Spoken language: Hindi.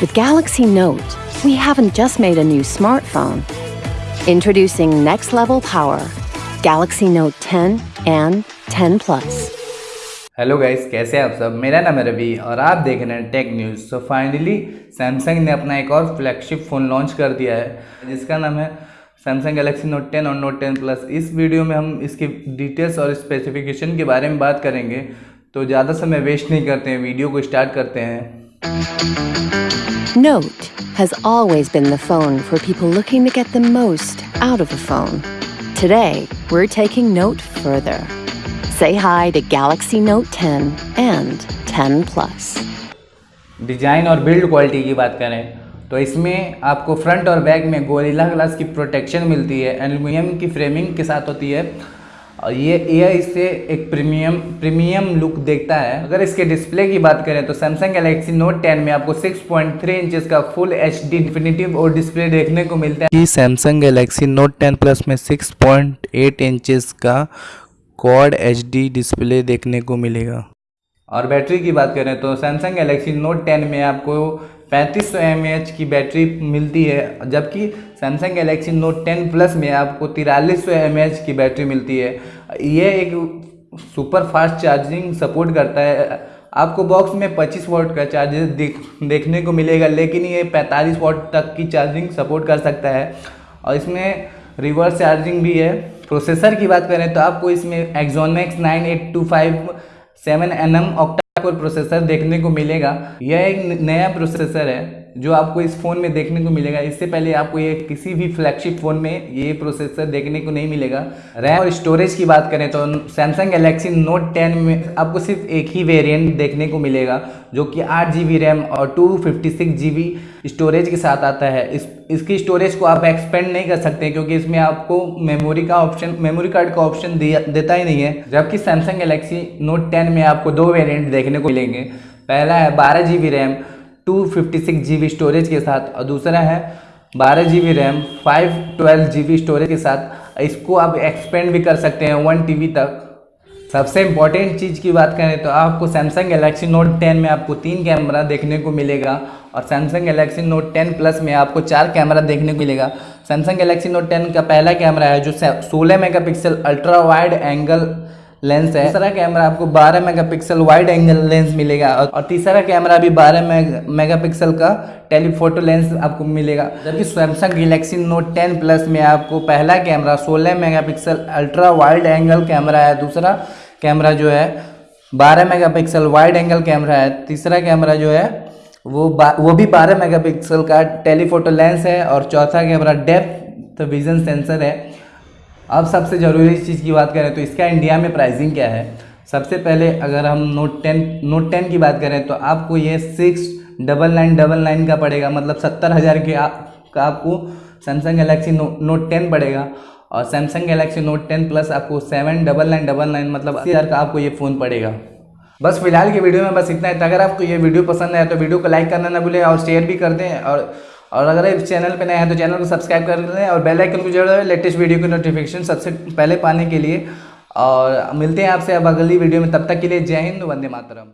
With Galaxy Note, we haven't just made a new smartphone. Introducing next level power Galaxy Note 10 and 10 Plus. Hello guys कैसे हैं आप सब? मेरा नाम है रवि और आप देख रहे हैं tech news so finally Samsung ने अपना एक और फ्लैगशिप फ़ोन लॉन्च कर दिया है जिसका नाम है सैमसंग गैलेक्सी नोट 10 और नोट 10 प्लस इस वीडियो में हम इसकी डिटेल्स और स्पेसिफिकेशन के बारे में बात करेंगे। तो ज़्यादा समय वेस्ट नहीं करते हैं वीडियो को स्टार्ट करते हैं। Note has always been the phone for people looking to get the most out of a phone. Today, we're taking Note further. Say hi to Galaxy Note 10 and 10 Plus. Design और बिल्ड क्वालिटी की बात करें तो इसमें आपको फ्रंट और बैक में गोरिल्ला ग्लास की प्रोटेक्शन मिलती है एल्यूमिनियम की फ्रेमिंग के साथ होती है और ये यह इससे एक प्रीमियम प्रीमियम लुक देखता है। अगर इसके डिस्प्ले की बात करें तो सैमसंग गैलेक्सी नोट 10 में आपको 6.3 इंचेस का फुल एच डी डिफिनेटिव और डिस्प्ले देखने को मिलता है। सैमसंग गैलेक्सी नोट 10 प्लस में 6.8 इंचेस का क्वाड एच डिस्प्ले देखने को मिलेगा। और बैटरी की बात करें तो सैमसंग गैलेक्सी नोट 10 में आपको पैंतीस सौ की बैटरी मिलती है, जबकि सैमसंग गैलेक्सी नोट 10 प्लस में आपको तिरालीस सौ की बैटरी मिलती है। ये एक सुपर फास्ट चार्जिंग सपोर्ट करता है। आपको बॉक्स में 25 वॉट का चार्जर देख, देखने को मिलेगा, लेकिन ये 45 वॉट तक की चार्जिंग सपोर्ट कर सकता है। और इसमें रिवर्स चार्जिंग भी है। प्रोसेसर की बात करें तो आपको इसमें Exynos nine eight two five seven N M core processor देखने को मिलेगा। यह एक नया प्रोसेसर है। जो आपको इस फ़ोन में देखने को मिलेगा, इससे पहले आपको ये किसी भी फ्लैगशिप फ़ोन में ये प्रोसेसर देखने को नहीं मिलेगा। रैम और स्टोरेज की बात करें तो सैमसंग गैलेक्सी नोट 10 में आपको सिर्फ़ एक ही वेरिएंट देखने को मिलेगा, जो कि आठ जी रैम और टू फिफ्टी स्टोरेज के साथ आता है। इस, इसकी स्टोरेज को आप एक्सपेंड नहीं कर सकते, क्योंकि इसमें आपको मेमोरी का ऑप्शन मेमोरी कार्ड का ऑप्शन देता ही नहीं है। जबकि सैमसंग गैलेक्सी नोट टेन में आपको दो वेरियंट देखने को मिलेंगे। पहला है बारह G RAM two fifty storage के साथ और दूसरा है बारह G B RAM five twelve G B storage के साथ। इसको आप एक्सपेंड भी कर सकते हैं वन टी बी तक। सबसे इंपॉर्टेंट चीज़ की बात करें तो आपको सैमसंग गैलेक्सी नोट 10 में आपको तीन कैमरा देखने को मिलेगा और सैमसंग गैलेक्सी नोट 10 प्लस में आपको चार कैमरा देखने को मिलेगा। सैमसंग गैलेक्सी नोट 10 का पहला कैमरा है जो 16 megapixel ultra wide angle lens है। दूसरा कैमरा आपको 12 मेगापिक्सल वाइड एंगल लेंस मिलेगा और तीसरा कैमरा भी 12 मेगापिक्सल का टेलीफोटो लेंस आपको मिलेगा। जबकि सैमसंग गैलेक्सी नोट 10 प्लस में आपको पहला camera 16 megapixel ultra wide angle camera है। दूसरा कैमरा जो है 12 मेगापिक्सल वाइड एंगल कैमरा है। तीसरा कैमरा जो है वो वो भी 12 मेगापिक्सल का टेलीफोटो लेंस है और चौथा कैमरा डेप्थ विजन सेंसर है। अब सबसे ज़रूरी चीज़ की बात करें तो इसका इंडिया में प्राइसिंग क्या है? सबसे पहले अगर हम नोट टेन नोट टेन की बात करें तो आपको ये six double nine double nine का पड़ेगा मतलब सत्तर हज़ार के आप, का आपको Samsung Galaxy no Note ten पड़ेगा और Samsung Galaxy Note ten plus आपको seven double nine double nine मतलब अस्सी हज़ार का आपको ये फ़ोन पड़ेगा। बस फ़िलहाल की वीडियो में बस इतना है अगर आपको ये वीडियो पसंद आए तो वीडियो को लाइक करना ना भूलें और शेयर भी कर दें और और अगर इस चैनल पर नए हैं तो चैनल को सब्सक्राइब कर लें और बेल आइकन को ज़रूर लेटेस्ट वीडियो की नोटिफिकेशन सबसे पहले पाने के लिए। और मिलते हैं आपसे अब अगली वीडियो में, तब तक के लिए जय हिंद, वंदे मातरम।